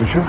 включу.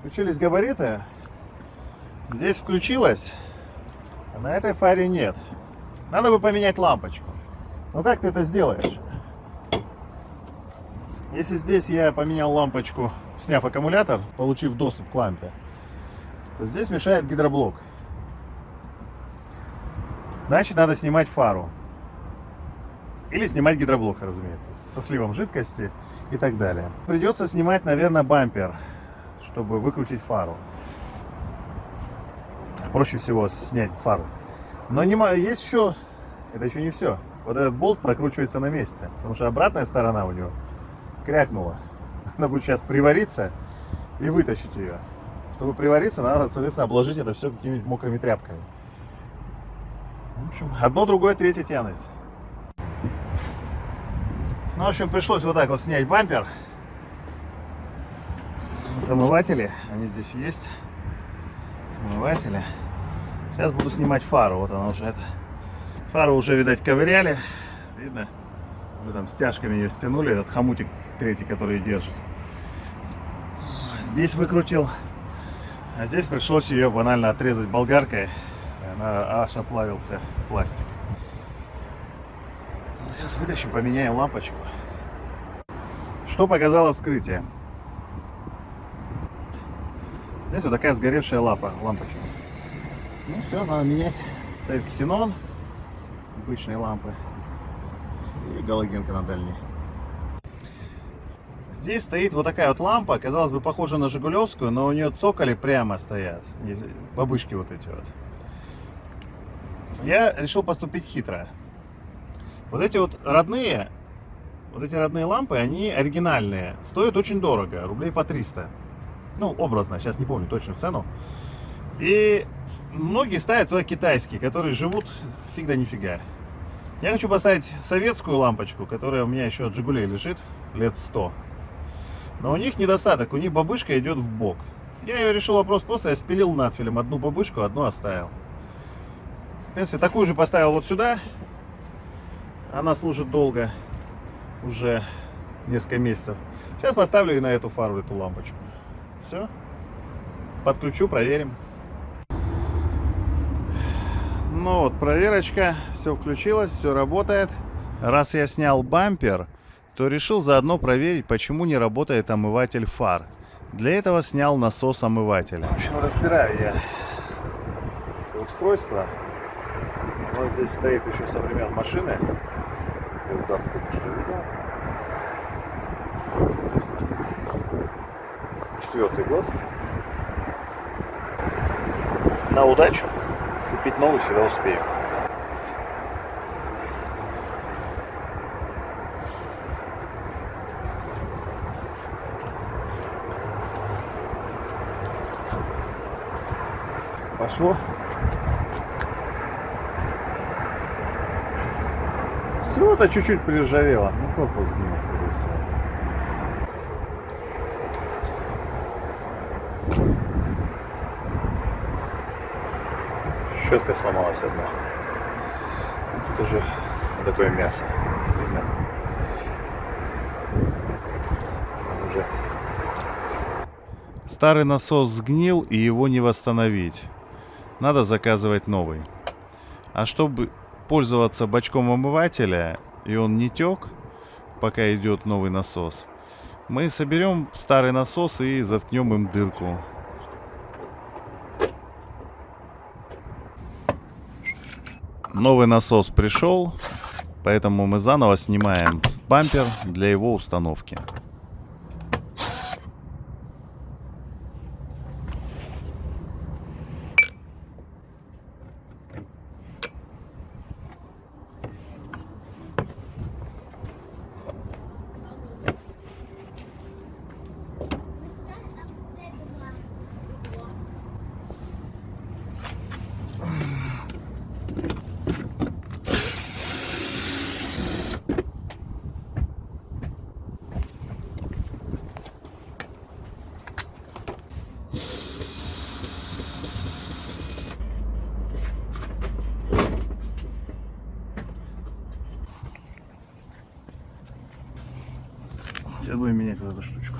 Включились габариты. Здесь включилось, а на этой фаре нет. Надо бы поменять лампочку. Ну как ты это сделаешь? Если здесь я поменял лампочку, сняв аккумулятор, получив доступ к лампе, то здесь мешает гидроблок. Значит, надо снимать фару. Или снимать гидроблок, разумеется, со сливом жидкости и так далее. Придется снимать, наверное, бампер, чтобы выкрутить фару. Проще всего снять фару. Но не, есть еще, это еще не все. Вот этот болт прокручивается на месте, потому что обратная сторона у него крякнула. Надо будет сейчас привариться и вытащить ее. Чтобы привариться, надо, соответственно, обложить это все какими-нибудь мокрыми тряпками. В общем, одно, другое, третье тянет. Ну, в общем, пришлось вот так вот снять бампер. Вот омыватели, они здесь есть. Омыватели. Сейчас буду снимать фару. Вот она уже это. Фару уже, видать, ковыряли. Видно? Уже там стяжками ее стянули. Этот хомутик третий, который держит. Здесь выкрутил. А здесь пришлось ее банально отрезать болгаркой. Она аж оплавился пластик. Сейчас вытащим, поменяем лампочку. Что показало вскрытие? Здесь вот такая сгоревшая лапа, лампочка. Ну все, надо менять. Ставить ксенон, обычные лампы и галогенка на дальней. Здесь стоит вот такая вот лампа, казалось бы, похожа на Жигулевскую, но у нее цоколи прямо стоят, бабышки вот эти вот. Я решил поступить хитро. Вот эти вот родные, вот эти родные лампы, они оригинальные, стоят очень дорого, рублей по 300. Ну, образно, сейчас не помню точную цену. И многие ставят туда китайские, которые живут фиг да нифига. Я хочу поставить советскую лампочку, которая у меня еще от Жигулей лежит, лет 100. Но у них недостаток, у них бабышка идет в бок. Я ее решил вопрос просто, я спилил надфилем одну бабышку, одну оставил. Принципе, такую же поставил вот сюда. Она служит долго, уже несколько месяцев. Сейчас поставлю и на эту фару, эту лампочку. Все. Подключу, проверим. Ну вот, проверочка. Все включилось, все работает. Раз я снял бампер, то решил заодно проверить, почему не работает омыватель фар. Для этого снял насос омывателя. В общем, разбираю я это устройство. Нас здесь стоит еще со времен машины. Я вот дату только что видел. Четвертый год. На удачу. Купить новый всегда успею. пошло. Всего-то чуть-чуть приржавело. Ну, корпус сгинул, скорее всего. Щетка сломалась одна. Тут уже такое мясо. Уже. Старый насос сгнил и его не восстановить надо заказывать новый. А чтобы пользоваться бачком омывателя, и он не тек, пока идет новый насос, мы соберем старый насос и заткнем им дырку. Новый насос пришел, поэтому мы заново снимаем бампер для его установки. Все будет менять вот эта штучка.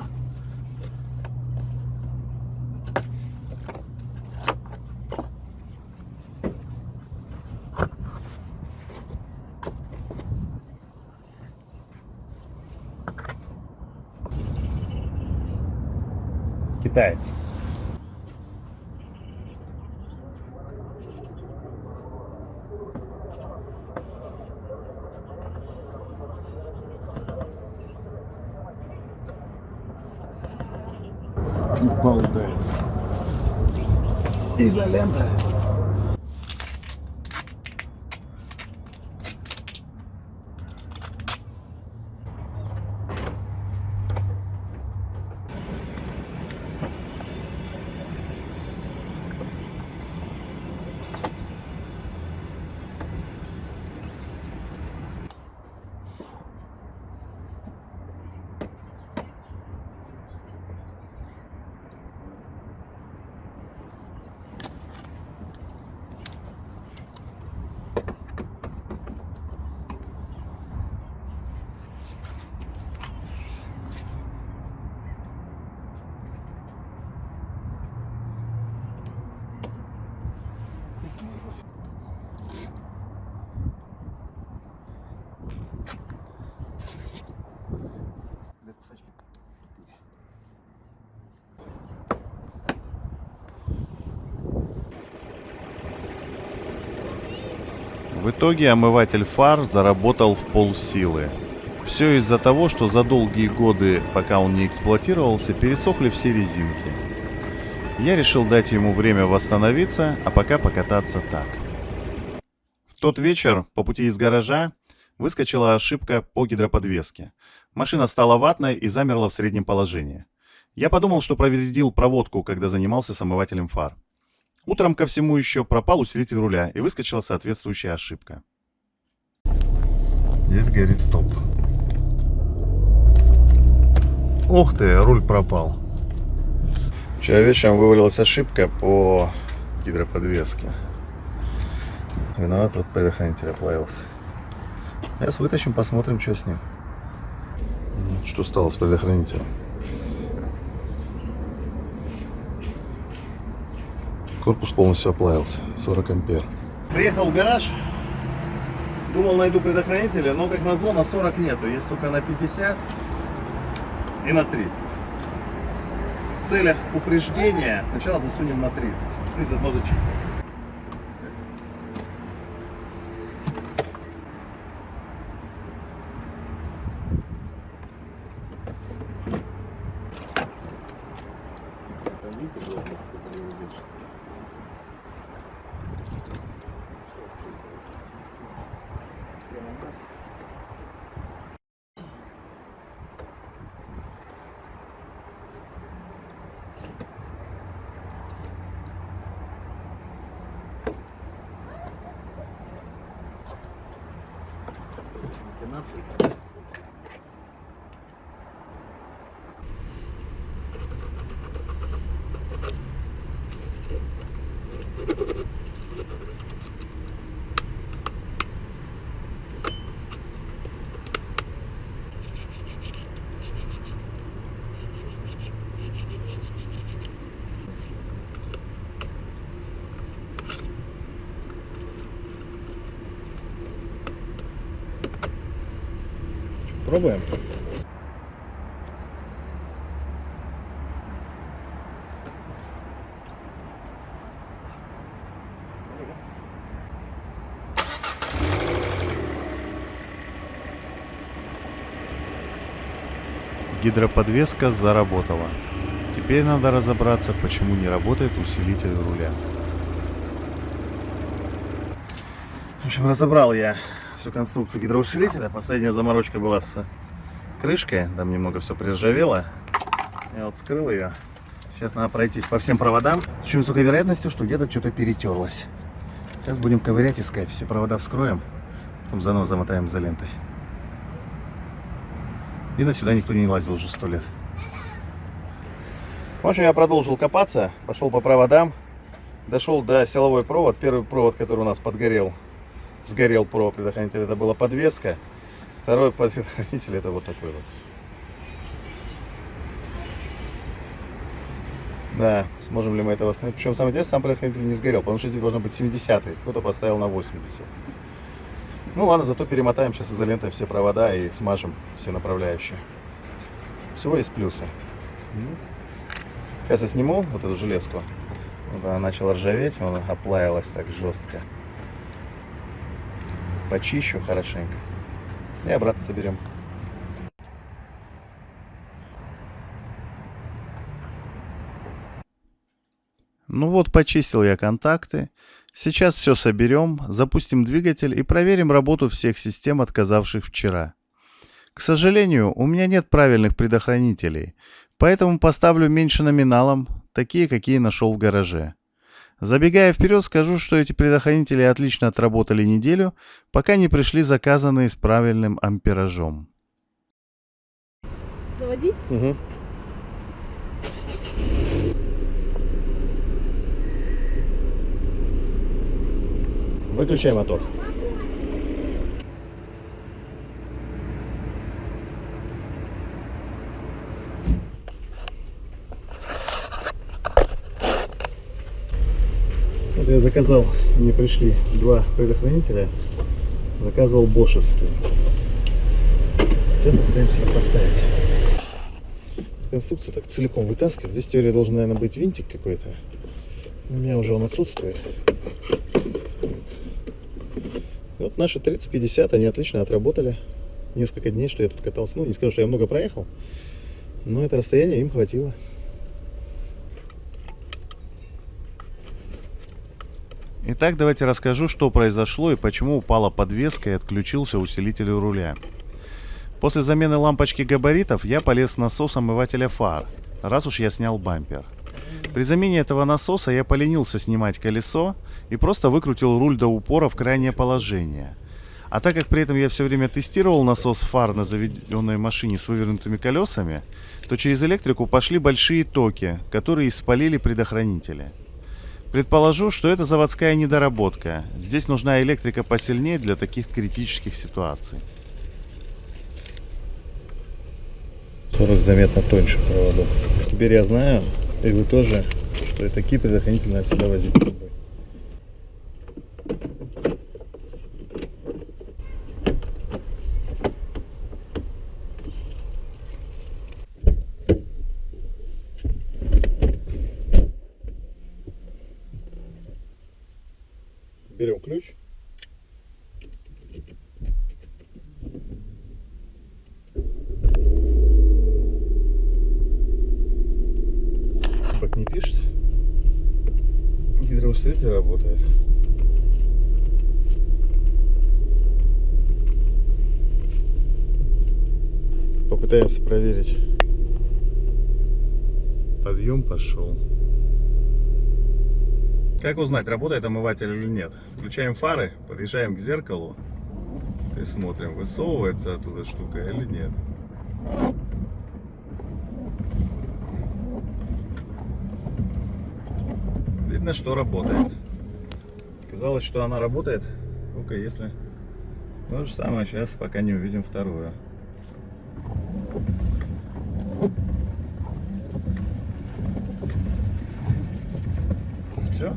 Китаец. Обалдеть. Изолента. В итоге омыватель фар заработал в полсилы. Все из-за того, что за долгие годы, пока он не эксплуатировался, пересохли все резинки. Я решил дать ему время восстановиться, а пока покататься так. В тот вечер по пути из гаража выскочила ошибка по гидроподвеске. Машина стала ватной и замерла в среднем положении. Я подумал, что повредил проводку, когда занимался с омывателем фар. Утром ко всему еще пропал усилитель руля и выскочила соответствующая ошибка. Здесь горит стоп. Ух ты, руль пропал. Вчера вечером вывалилась ошибка по гидроподвеске. Виноват, вот предохранитель оплавился. Сейчас вытащим, посмотрим, что с ним. Что стало с предохранителем. Корпус полностью оплавился, 40 ампер. Приехал в гараж, думал найду предохранителя, но как назло на 40 нету, есть только на 50 и на 30. В целях упреждения сначала засунем на 30 и заодно зачистим. monthly. Пробуем? Гидроподвеска заработала. Теперь надо разобраться, почему не работает усилитель руля. В общем, разобрал я всю конструкцию гидроусилителя. Последняя заморочка была с крышкой. Там немного все приржавело. Я вот скрыл ее. Сейчас надо пройтись по всем проводам. С очень высокой вероятностью, что где-то что-то перетерлось. Сейчас будем ковырять, искать. Все провода вскроем. Потом заново замотаем изолентой. Видно, сюда никто не лазил уже сто лет. В общем, я продолжил копаться. Пошел по проводам. Дошел до силовой провод. Первый провод, который у нас подгорел, сгорел провод предохранитель, это была подвеска. Второй предохранитель это вот такой вот. Да, сможем ли мы это восстановить. Причем самое интересное, сам предохранитель не сгорел, потому что здесь должно быть 70 кто-то поставил на 80 Ну ладно, зато перемотаем сейчас изолентой все провода и смажем все направляющие. Всего есть плюсы. Сейчас я сниму вот эту железку. Вот она начала ржаветь, она оплавилась так жестко. Почищу хорошенько. И обратно соберем. Ну вот, почистил я контакты. Сейчас все соберем, запустим двигатель и проверим работу всех систем, отказавших вчера. К сожалению, у меня нет правильных предохранителей, поэтому поставлю меньше номиналом, такие, какие нашел в гараже. Забегая вперед, скажу, что эти предохранители отлично отработали неделю, пока не пришли заказанные с правильным амперажом. Заводить? Угу. Выключай мотор. Я заказал, мне пришли два предохранителя. Заказывал бошевские. Теперь попытаемся их поставить. Конструкция так целиком вытаскивает. Здесь теория должен, наверное, быть винтик какой-то. У меня уже он отсутствует. Вот наши 30-50, они отлично отработали. Несколько дней, что я тут катался. Ну, не скажу, что я много проехал, но это расстояние им хватило. Итак, давайте расскажу, что произошло и почему упала подвеска и отключился усилитель руля. После замены лампочки габаритов я полез в насос омывателя фар, раз уж я снял бампер. При замене этого насоса я поленился снимать колесо и просто выкрутил руль до упора в крайнее положение. А так как при этом я все время тестировал насос фар на заведенной машине с вывернутыми колесами, то через электрику пошли большие токи, которые испалили предохранители. Предположу, что это заводская недоработка. Здесь нужна электрика посильнее для таких критических ситуаций. 40 заметно тоньше проводок. Теперь я знаю, и вы тоже, что и такие предохранители надо всегда возить с собой. Пишет. Гидроусилитель работает. Попытаемся проверить. Подъем пошел. Как узнать, работает омыватель или нет? Включаем фары, подъезжаем к зеркалу и смотрим, высовывается оттуда штука или нет. Видно, что работает. Казалось, что она работает, только если... То же самое сейчас, пока не увидим вторую. Все.